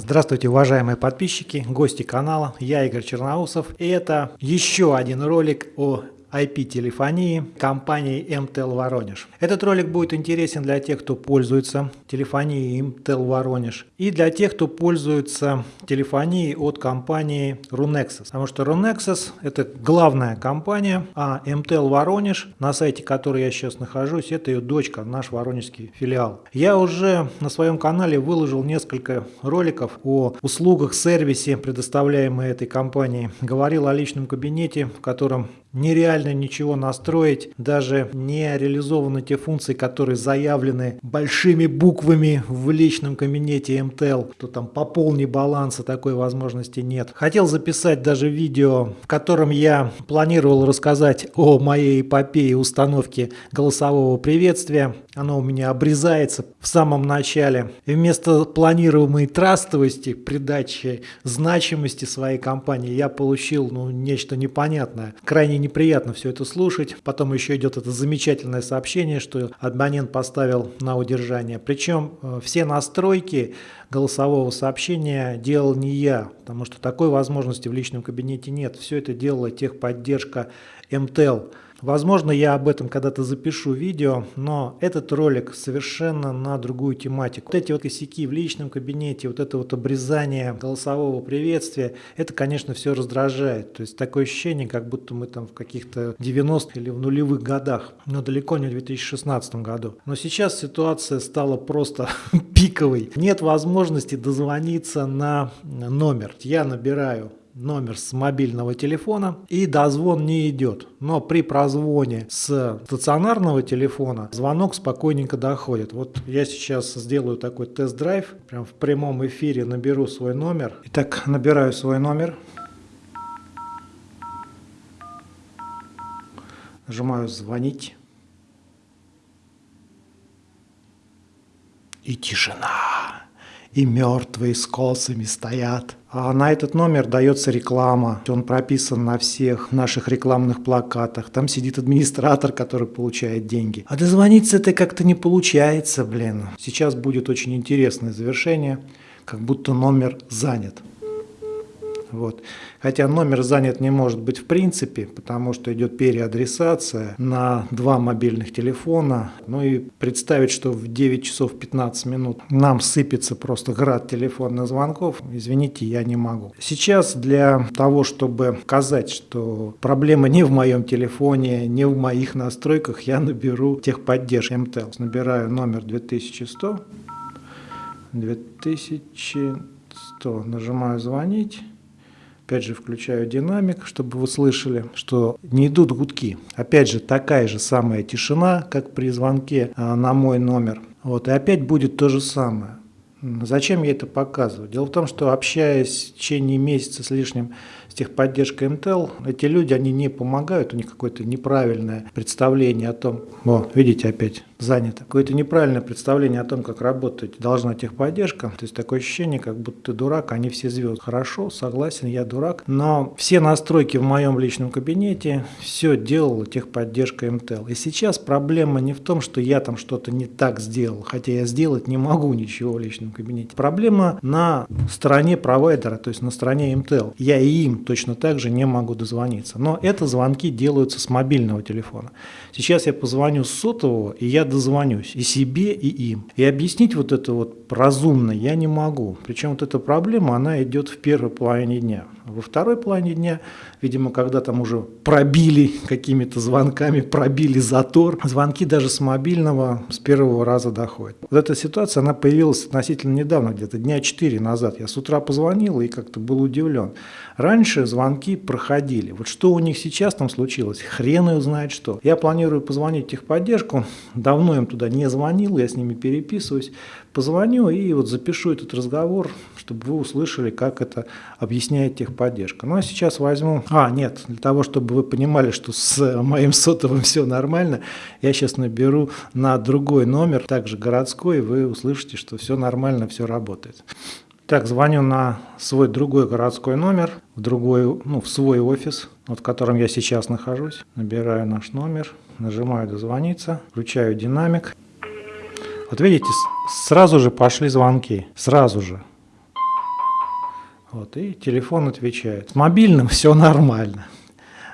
Здравствуйте, уважаемые подписчики, гости канала, я Игорь Черноусов. И это еще один ролик о IP-телефонии компании MTEL Воронеж. Этот ролик будет интересен для тех, кто пользуется телефонией MTEL Воронеж и для тех, кто пользуется телефонией от компании Runexus. Потому что Runexus это главная компания, а MTEL Воронеж, на сайте которой я сейчас нахожусь, это ее дочка, наш воронежский филиал. Я уже на своем канале выложил несколько роликов о услугах, сервисе, предоставляемой этой компанией. Говорил о личном кабинете, в котором нереально ничего настроить, даже не реализованы те функции, которые заявлены большими буквами в личном кабинете MTEL, что там пополни баланса, такой возможности нет. Хотел записать даже видео, в котором я планировал рассказать о моей эпопее установки голосового приветствия. Оно у меня обрезается в самом начале. И вместо планируемой трастовости, придачи значимости своей компании, я получил ну, нечто непонятное. Крайне неприятно все это слушать. Потом еще идет это замечательное сообщение, что абонент поставил на удержание. Причем э, все настройки голосового сообщения делал не я, потому что такой возможности в личном кабинете нет. Все это делала техподдержка МТЛ. Возможно, я об этом когда-то запишу видео, но этот ролик совершенно на другую тематику. Вот эти вот косяки в личном кабинете, вот это вот обрезание голосового приветствия, это, конечно, все раздражает. То есть такое ощущение, как будто мы там в каких-то 90-х или в нулевых годах, но далеко не в 2016 году. Но сейчас ситуация стала просто пиковой. Нет возможности дозвониться на номер. Я набираю номер с мобильного телефона и дозвон не идет. Но при прозвоне с стационарного телефона звонок спокойненько доходит. Вот я сейчас сделаю такой тест-драйв, прям в прямом эфире наберу свой номер. Итак, набираю свой номер. Нажимаю «Звонить». И тишина и мертвые с косами стоят. А на этот номер дается реклама. Он прописан на всех наших рекламных плакатах. Там сидит администратор, который получает деньги. А дозвониться это как-то не получается, блин. Сейчас будет очень интересное завершение, как будто номер занят. Вот. Хотя номер занят не может быть в принципе, потому что идет переадресация на два мобильных телефона. Ну и представить, что в 9 часов 15 минут нам сыпется просто град телефонных звонков, извините, я не могу. Сейчас для того, чтобы показать, что проблема не в моем телефоне, не в моих настройках, я наберу техподдержку МТЛ. Набираю номер 2100, 2100, нажимаю звонить. Опять же, включаю динамик, чтобы вы слышали, что не идут гудки. Опять же, такая же самая тишина, как при звонке а, на мой номер. Вот, и опять будет то же самое. Зачем я это показываю? Дело в том, что общаясь в течение месяца с лишним с техподдержкой Intel, эти люди, они не помогают, у них какое-то неправильное представление о том, о, видите, опять занято, какое-то неправильное представление о том, как работать должна техподдержка. То есть такое ощущение, как будто ты дурак, они все звезды. Хорошо, согласен, я дурак, но все настройки в моем личном кабинете, все делала техподдержка Intel. И сейчас проблема не в том, что я там что-то не так сделал, хотя я сделать не могу ничего в личном кабинете. Проблема на стороне провайдера, то есть на стороне Intel. Я и им точно так же не могу дозвониться. Но это звонки делаются с мобильного телефона. Сейчас я позвоню с сотового, и я дозвонюсь и себе, и им. И объяснить вот это вот разумно я не могу. Причем вот эта проблема, она идет в первой половине дня. Во второй половине дня, видимо, когда там уже пробили какими-то звонками, пробили затор, звонки даже с мобильного с первого раза доходят. Вот эта ситуация, она появилась относительно недавно, где-то дня 4 назад. Я с утра позвонил и как-то был удивлен. Раньше звонки проходили. Вот что у них сейчас там случилось, хрен ее знает что. Я планирую позвонить в техподдержку, давно им туда не звонил, я с ними переписываюсь. Позвоню и вот запишу этот разговор, чтобы вы услышали, как это объясняет техподдержка. Ну а сейчас возьму... А, нет, для того, чтобы вы понимали, что с моим сотовым все нормально, я сейчас наберу на другой номер, также городской, и вы услышите, что все нормально, все работает. Так, звоню на свой другой городской номер, в, другой, ну, в свой офис, вот в котором я сейчас нахожусь. Набираю наш номер, нажимаю «Дозвониться», включаю динамик. Вот видите, сразу же пошли звонки, сразу же. Вот, и телефон отвечает. С мобильным все нормально.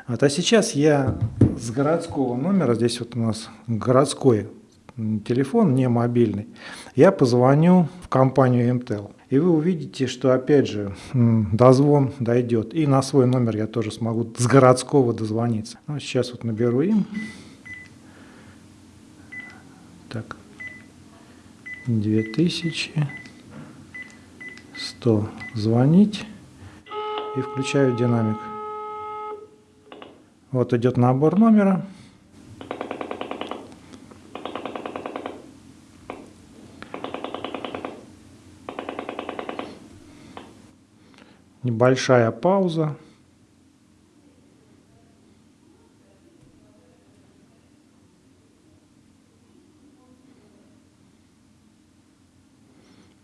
Вот, а сейчас я с городского номера, здесь вот у нас городской телефон, не мобильный, я позвоню в компанию МТЛ. И вы увидите, что опять же дозвон дойдет. И на свой номер я тоже смогу с городского дозвониться. Ну, сейчас вот наберу им. Так. 2100 звонить. И включаю динамик. Вот идет набор номера. Небольшая пауза.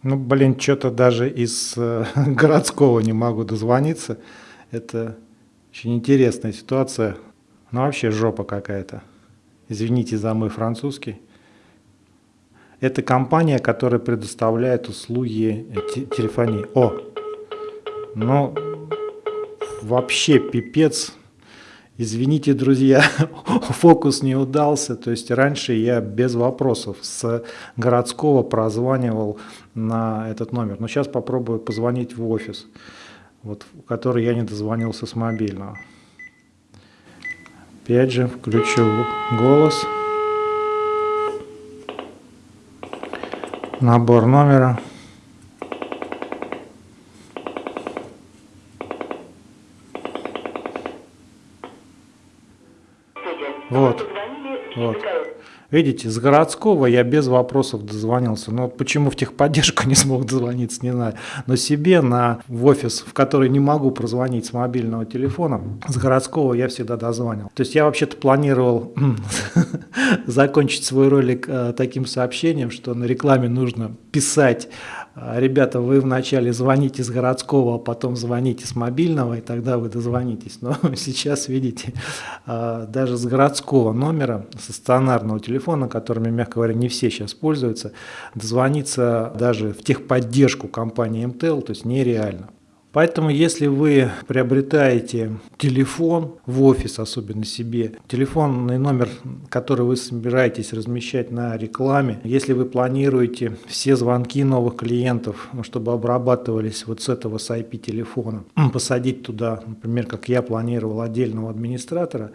Ну, блин, что-то даже из э, городского не могу дозвониться. Это очень интересная ситуация. Ну, вообще жопа какая-то. Извините за мой французский. Это компания, которая предоставляет услуги телефонии. О, ну, вообще пипец. Извините, друзья, фокус не удался. То есть раньше я без вопросов с городского прозванивал на этот номер. Но сейчас попробую позвонить в офис, вот, в который я не дозвонился с мобильного. Опять же включу голос. Набор номера. Вот. Видите, с городского я без вопросов дозвонился. Но почему в техподдержку не смог дозвониться, не знаю. Но себе на, в офис, в который не могу прозвонить с мобильного телефона, с городского я всегда дозвонил. То есть я вообще-то планировал закончить свой ролик э, таким сообщением, что на рекламе нужно писать ребята, вы вначале звоните с городского, а потом звоните с мобильного, и тогда вы дозвонитесь. Но сейчас, видите, а, даже с городского номера, со стационарного телефона, которыми, мягко говоря, не все сейчас пользуются, дозвониться даже в техподдержку компании МТЛ, то есть нереально. Поэтому, если вы приобретаете телефон в офис, особенно себе, телефонный номер, который вы собираетесь размещать на рекламе, если вы планируете все звонки новых клиентов, ну, чтобы обрабатывались вот с этого с IP-телефона, посадить туда, например, как я планировал, отдельного администратора,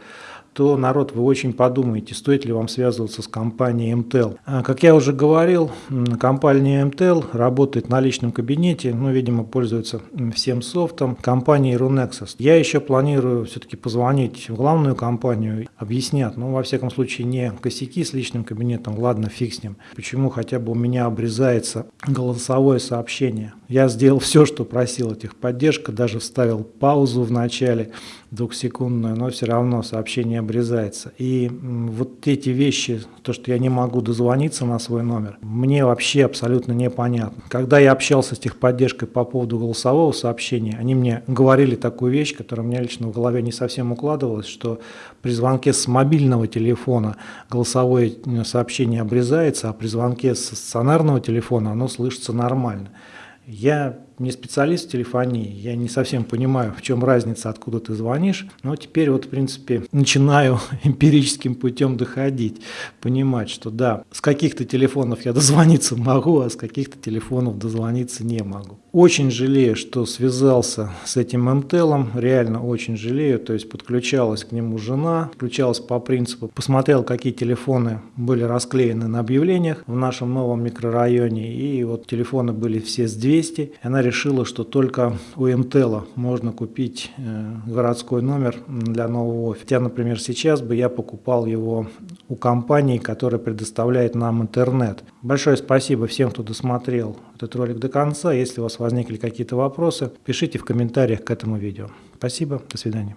то народ вы очень подумаете, стоит ли вам связываться с компанией МТЛ. А, как я уже говорил, компания МТЛ работает на личном кабинете, ну, видимо, пользуется всем софтом компании Runexus. Я еще планирую все-таки позвонить в главную компанию, объяснят, ну, во всяком случае, не косяки с личным кабинетом, ладно, фиг с ним. Почему хотя бы у меня обрезается голосовое сообщение. Я сделал все, что просил этих поддержка, даже вставил паузу в начале двухсекундную, но все равно сообщение обрезается. И вот эти вещи, то, что я не могу дозвониться на свой номер, мне вообще абсолютно непонятно. Когда я общался с техподдержкой по поводу голосового сообщения, они мне говорили такую вещь, которая мне лично в голове не совсем укладывалась, что при звонке с мобильного телефона голосовое сообщение обрезается, а при звонке с стационарного телефона оно слышится нормально. Я не специалист в телефонии, я не совсем понимаю, в чем разница, откуда ты звонишь, но теперь вот, в принципе, начинаю эмпирическим путем доходить, понимать, что да, с каких-то телефонов я дозвониться могу, а с каких-то телефонов дозвониться не могу. Очень жалею, что связался с этим МТЛом, реально очень жалею, то есть подключалась к нему жена, подключалась по принципу, посмотрел, какие телефоны были расклеены на объявлениях в нашем новом микрорайоне, и вот телефоны были все с 200, и она решила, что только у МТЛа можно купить э, городской номер для нового офиса. Хотя, например, сейчас бы я покупал его у компании, которая предоставляет нам интернет. Большое спасибо всем, кто досмотрел этот ролик до конца. Если у вас возникли какие-то вопросы, пишите в комментариях к этому видео. Спасибо, до свидания.